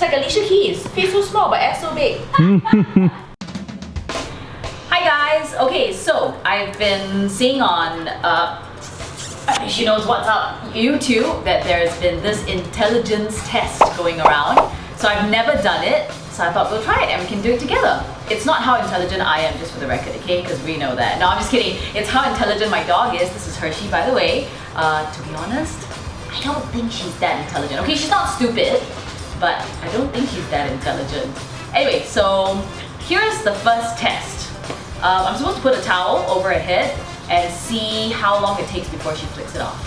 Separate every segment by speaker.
Speaker 1: She's like Alicia Keys. Face so small, but ass so big. Hi guys. Okay, so I've been seeing on uh, she knows what's up YouTube that there's been this intelligence test going around. So I've never done it, so I thought we'll try it and we can do it together. It's not how intelligent I am, just for the record, okay? Because we know that. No, I'm just kidding. It's how intelligent my dog is. This is Hershey, by the way. Uh, to be honest, I don't think she's that intelligent. Okay, she's not stupid, but I don't think she's that intelligent. Anyway, so here's the first test. Um, I'm supposed to put a towel over her head and see how long it takes before she flicks it off.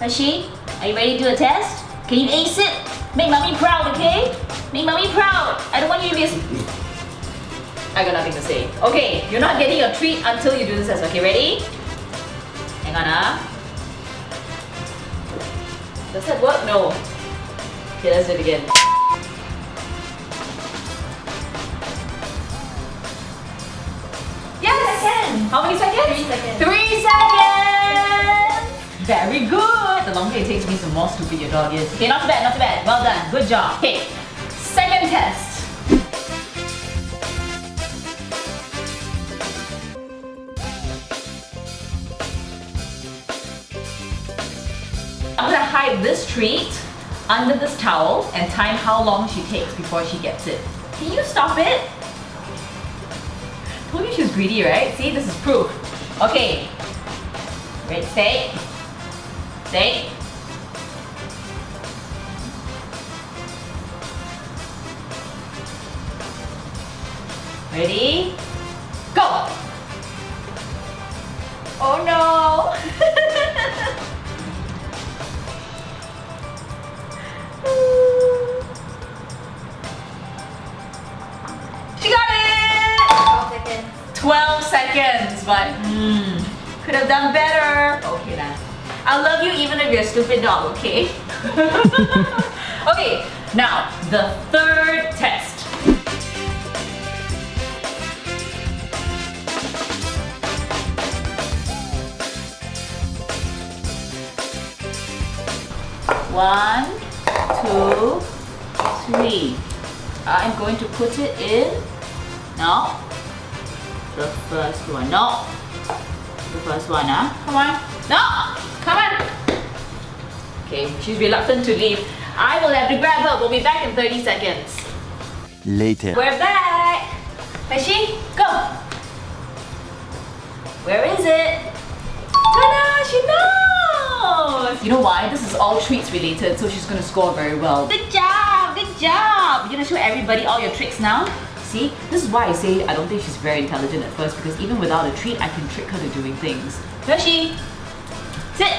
Speaker 1: Hershey, are you ready to do a test? Can you ace it? Make mommy proud, okay? Make mommy proud. I don't want you to be. I got nothing to say. Okay, you're not getting your treat until you do this test. Okay, ready? Hang on, ah. Does that work? No. Okay, let's do it again. Yes! Second. How many seconds?
Speaker 2: Three seconds.
Speaker 1: Three seconds! Very good! The longer it takes me, the more stupid your dog is. Okay, not too bad, not too bad. Well done. Good job. Okay, second test. Hide this treat under this towel and time how long she takes before she gets it. Can you stop it? Told you she greedy, right? See, this is proof. Okay. Ready, stay. Stay. Ready? Seconds, but hmm, could have done better. Okay then. I love you even if you're a stupid dog, okay? okay, now the third test. One, two, three. I'm going to put it in. No. The first one. No. The first one, huh? Come on. No. Come on. Okay, she's reluctant to leave. I will have to grab her. We'll be back in 30 seconds.
Speaker 3: Later.
Speaker 1: We're back. Hershey, go. Where is it? Ta-da! She knows! You know why? This is all treats related, so she's gonna score very well. Good job! Good job! You're gonna show everybody all your tricks now? See? This is why I say I don't think she's very intelligent at first because even without a treat, I can trick her to doing things. Hershey! Sit!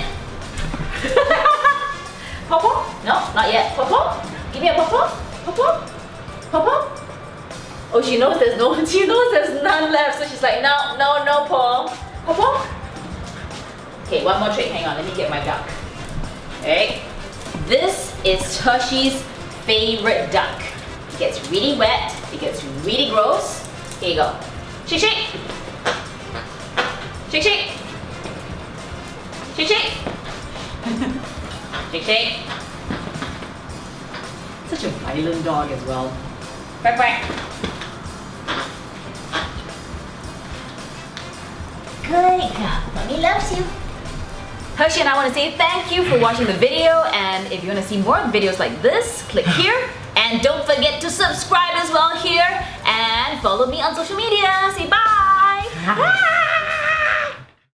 Speaker 1: Popo? No, not yet. Popo? Give me a Popo? Popo? Popo? Oh, she knows there's no, she knows there's none left, so she's like, no, no, no, Paul. Popo? Okay, one more trick. Hang on, let me get my duck. Okay. This is Hershey's favorite duck. It gets really wet, it gets really gross. Here you go. Shake, shake. Shake, shake. Shake, shake. shake, shake. Such a violent dog as well. Quack, quack. Good girl. Mommy loves you. Hershey and I want to say thank you for watching the video and if you want to see more videos like this, click here and don't forget to subscribe as well here and follow me on social media. Say bye! bye.